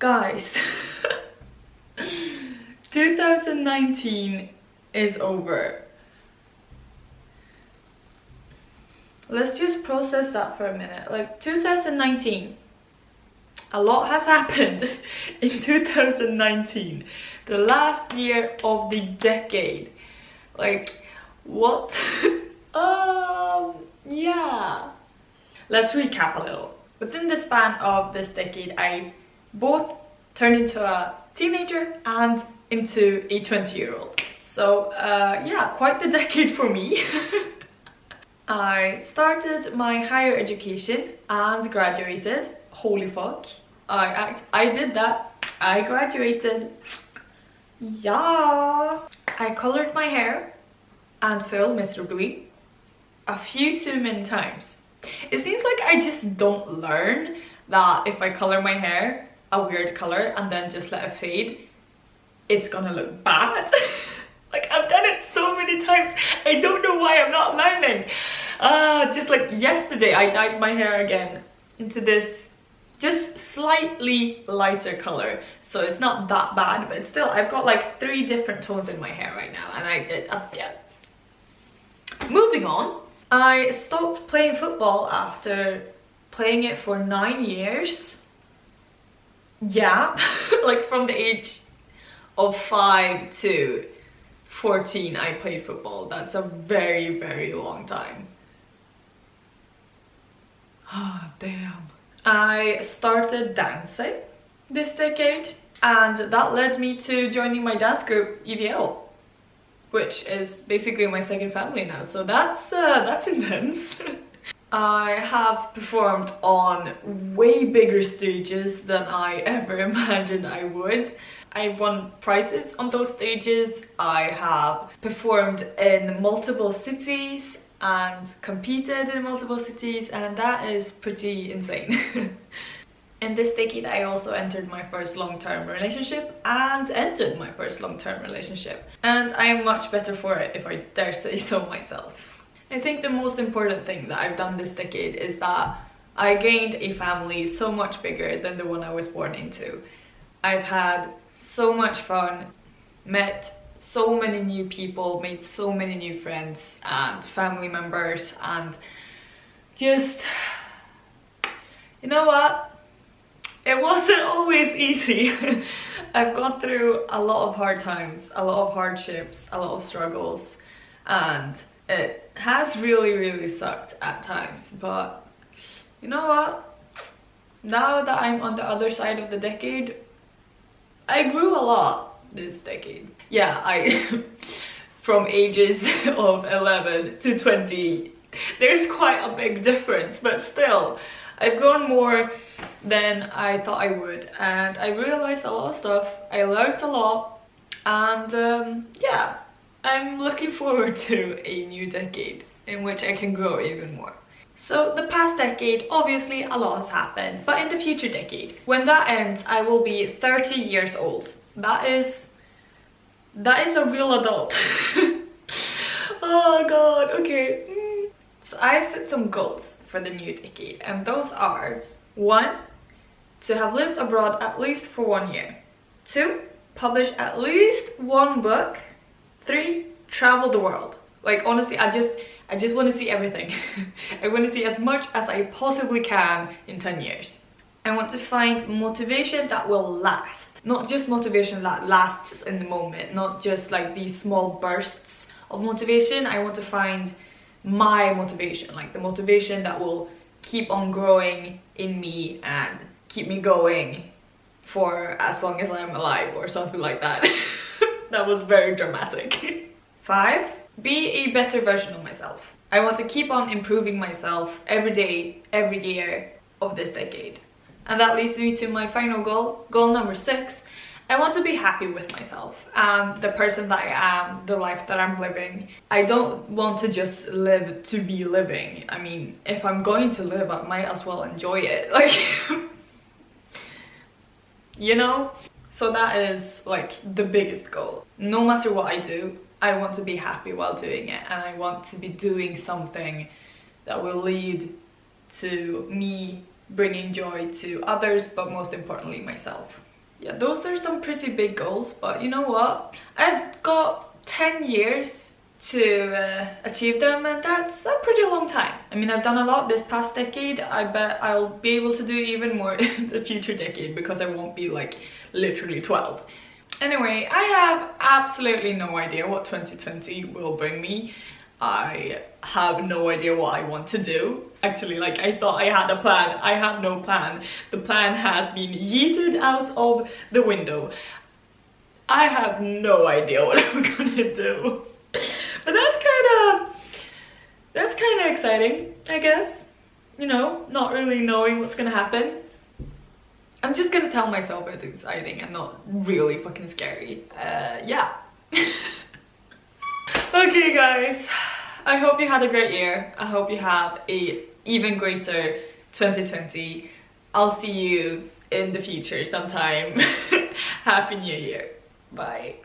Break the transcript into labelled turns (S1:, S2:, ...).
S1: Guys, 2019 is over. Let's just process that for a minute. Like 2019, a lot has happened in 2019. The last year of the decade. Like, what? um, yeah. Let's recap a little. Within the span of this decade, I both turned into a teenager and into a 20 year old. So uh, yeah, quite the decade for me. I started my higher education and graduated. Holy fuck. I, I, I did that. I graduated. Yeah. I colored my hair and failed miserably a few too many times. It seems like I just don't learn that if I color my hair a weird color and then just let it fade, it's gonna look bad. like I've done it so many times. I don't know why I'm not learning. Uh, just like yesterday, I dyed my hair again into this just slightly lighter color so it's not that bad but still I've got like three different tones in my hair right now and I did uh, yeah moving on I stopped playing football after playing it for nine years yeah like from the age of 5 to 14 I played football. That's a very very long time. Ah oh, damn. I started dancing this decade and that led me to joining my dance group EVL which is basically my second family now. So that's uh, that's intense I have performed on way bigger stages than I ever imagined I would. I won prizes on those stages. I have performed in multiple cities and competed in multiple cities and that is pretty insane. in this decade I also entered my first long-term relationship and entered my first long-term relationship and I am much better for it if I dare say so myself. I think the most important thing that I've done this decade is that I gained a family so much bigger than the one I was born into. I've had so much fun, met so many new people, made so many new friends and family members and just, you know what? It wasn't always easy. I've gone through a lot of hard times, a lot of hardships, a lot of struggles and it has really, really sucked at times, but you know what? Now that I'm on the other side of the decade, I grew a lot this decade. Yeah, I, from ages of 11 to 20, there's quite a big difference, but still, I've grown more than I thought I would, and I realized a lot of stuff, I learned a lot, and um, yeah, I'm looking forward to a new decade in which I can grow even more. So the past decade, obviously a lot has happened, but in the future decade, when that ends, I will be 30 years old. That is, that is a real adult. oh god, okay. Mm. So I've set some goals for the new decade, and those are, one, to have lived abroad at least for one year. Two, publish at least one book Three, travel the world. Like honestly, I just I just want to see everything. I want to see as much as I possibly can in 10 years. I want to find motivation that will last. Not just motivation that lasts in the moment, not just like these small bursts of motivation. I want to find my motivation, like the motivation that will keep on growing in me and keep me going for as long as I'm alive or something like that. that was very dramatic. Five, be a better version of myself. I want to keep on improving myself every day, every year of this decade. And that leads me to my final goal, goal number six. I want to be happy with myself and the person that I am, the life that I'm living. I don't want to just live to be living. I mean, if I'm going to live, I might as well enjoy it. Like, you know? So that is like the biggest goal. No matter what I do, I want to be happy while doing it and I want to be doing something that will lead to me bringing joy to others but most importantly myself. yeah, those are some pretty big goals, but you know what? I've got 10 years to uh, achieve them and that's a pretty long time. I mean, I've done a lot this past decade. I bet I'll be able to do even more in the future decade because I won't be like literally 12. Anyway, I have absolutely no idea what 2020 will bring me. I have no idea what I want to do. Actually, like I thought I had a plan. I have no plan. The plan has been yeeted out of the window. I have no idea what I'm gonna do. But that's kind of, that's kind of exciting, I guess. You know, not really knowing what's gonna happen. I'm just gonna tell myself it's exciting and not really fucking scary. Uh, yeah. okay guys, I hope you had a great year. I hope you have a even greater 2020. I'll see you in the future sometime. Happy New Year. Bye.